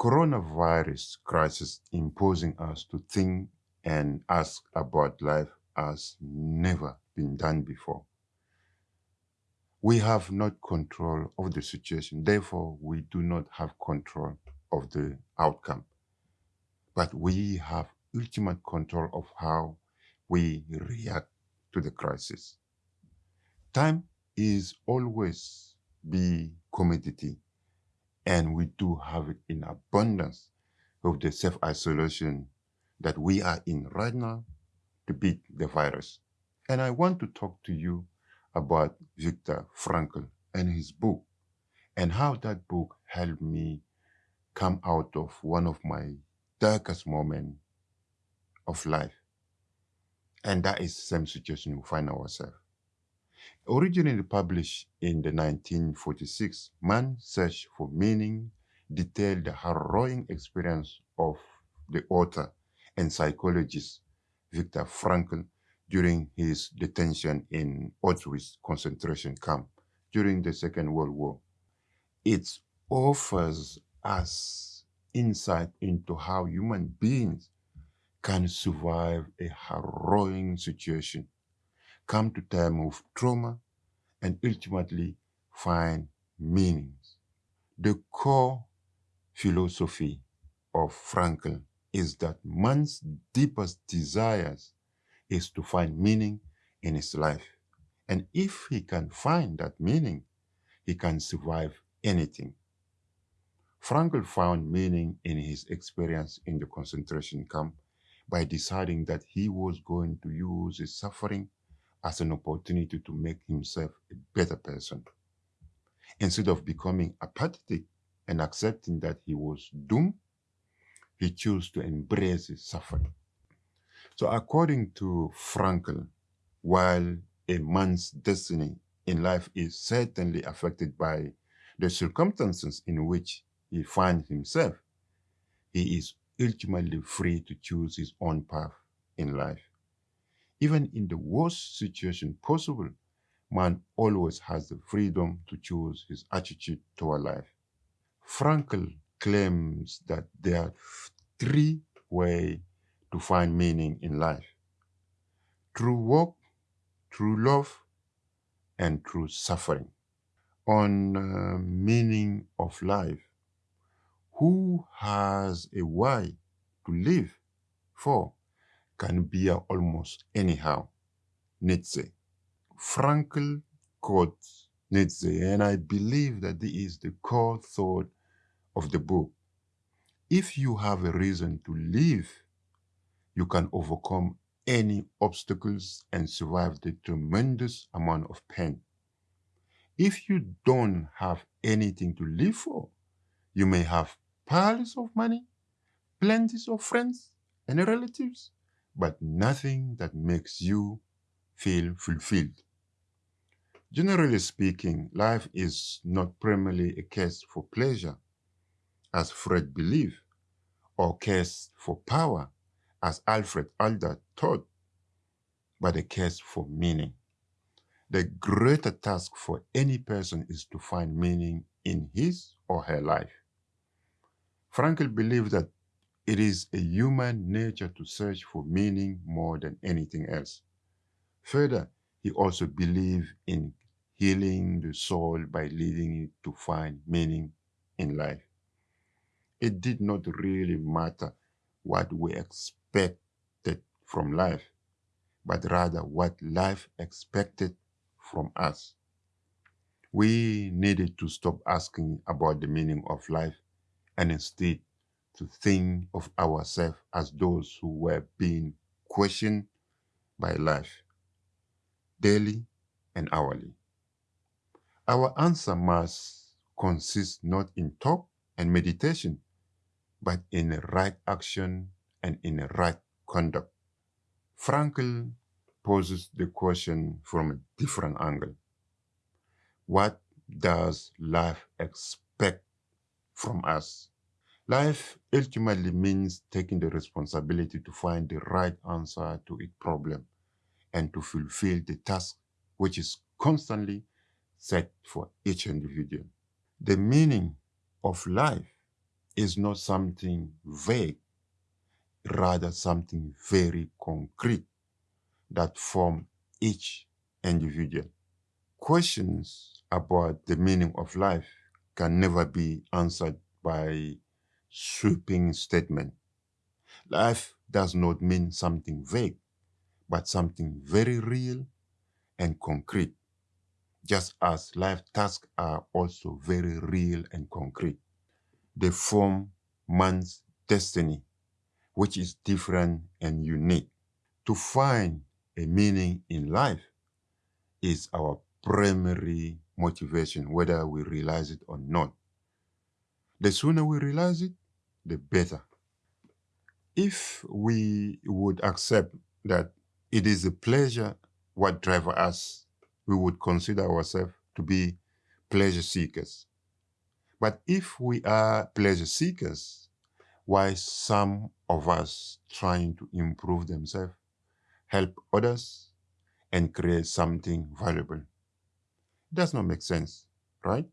coronavirus crisis imposing us to think and ask about life has never been done before. We have not control of the situation, therefore we do not have control of the outcome. But we have ultimate control of how we react to the crisis. Time is always be commodity and we do have it in abundance of the self-isolation that we are in right now to beat the virus. And I want to talk to you about Viktor Frankl and his book and how that book helped me come out of one of my darkest moments of life. And that is the same situation we find ourselves. Originally published in the 1946, Man's Search for Meaning detailed the harrowing experience of the author and psychologist Viktor Frankl during his detention in Auschwitz concentration camp during the Second World War. It offers us insight into how human beings can survive a harrowing situation, come to terms with trauma, and ultimately find meanings. The core philosophy of Frankl is that man's deepest desires is to find meaning in his life. And if he can find that meaning, he can survive anything. Frankl found meaning in his experience in the concentration camp by deciding that he was going to use his suffering as an opportunity to make himself a better person. Instead of becoming apathetic and accepting that he was doomed, he chose to embrace his suffering. So according to Frankl, while a man's destiny in life is certainly affected by the circumstances in which he finds himself, he is ultimately free to choose his own path in life. Even in the worst situation possible, man always has the freedom to choose his attitude toward life. Frankl claims that there are three ways to find meaning in life. Through work, through love, and through suffering. On uh, meaning of life, who has a why to live for can be almost anyhow. Nietzsche. Frankl quotes Nietzsche, and I believe that this is the core thought of the book. If you have a reason to live, you can overcome any obstacles and survive the tremendous amount of pain. If you don't have anything to live for, you may have piles of money, plenty of friends and relatives, but nothing that makes you feel fulfilled. Generally speaking, life is not primarily a case for pleasure, as Freud believed, or case for power, as Alfred Adler taught, but a case for meaning. The greater task for any person is to find meaning in his or her life. Frankl believed that it is a human nature to search for meaning more than anything else. Further, he also believed in healing the soul by leading it to find meaning in life. It did not really matter what we expected from life, but rather what life expected from us. We needed to stop asking about the meaning of life and instead to think of ourselves as those who were being questioned by life, daily and hourly. Our answer must consist not in talk and meditation, but in right action and in right conduct. Frankl poses the question from a different angle. What does life expect from us? Life ultimately means taking the responsibility to find the right answer to its problem and to fulfill the task which is constantly set for each individual. The meaning of life is not something vague, rather something very concrete that form each individual. Questions about the meaning of life can never be answered by sweeping statement. Life does not mean something vague, but something very real and concrete, just as life tasks are also very real and concrete. They form man's destiny, which is different and unique. To find a meaning in life is our primary motivation, whether we realize it or not. The sooner we realize it, the better. If we would accept that it is a pleasure what drives us, we would consider ourselves to be pleasure seekers. But if we are pleasure seekers, why some of us trying to improve themselves, help others, and create something valuable? It does not make sense, right?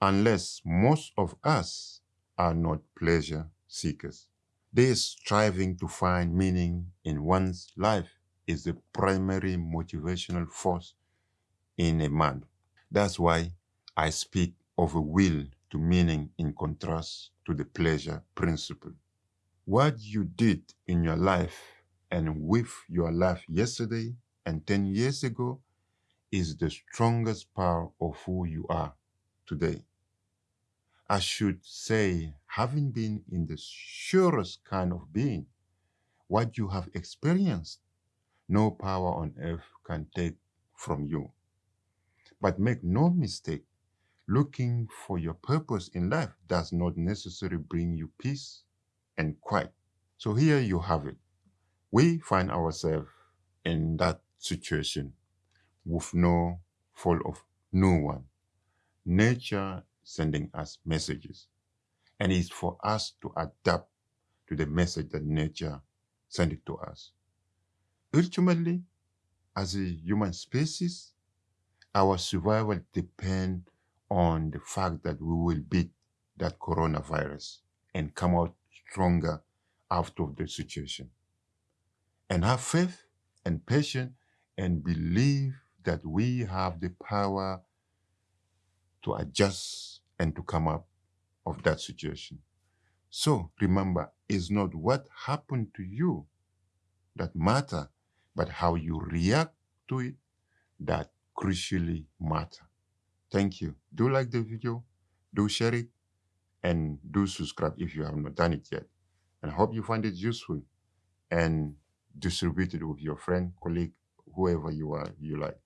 Unless most of us are not pleasure seekers. This striving to find meaning in one's life is the primary motivational force in a man. That's why I speak of a will to meaning in contrast to the pleasure principle. What you did in your life and with your life yesterday and 10 years ago is the strongest part of who you are today. I should say, having been in the surest kind of being, what you have experienced, no power on earth can take from you. But make no mistake, looking for your purpose in life does not necessarily bring you peace and quiet. So here you have it. We find ourselves in that situation with no fault of no one. Nature sending us messages. And it's for us to adapt to the message that nature sent it to us. Ultimately, as a human species, our survival depends on the fact that we will beat that coronavirus and come out stronger out of the situation. And have faith and patience and believe that we have the power to adjust and to come up of that situation. So remember, it's not what happened to you that matter, but how you react to it that crucially matter. Thank you. Do like the video, do share it, and do subscribe if you have not done it yet. And I hope you find it useful and distribute it with your friend, colleague, whoever you are you like.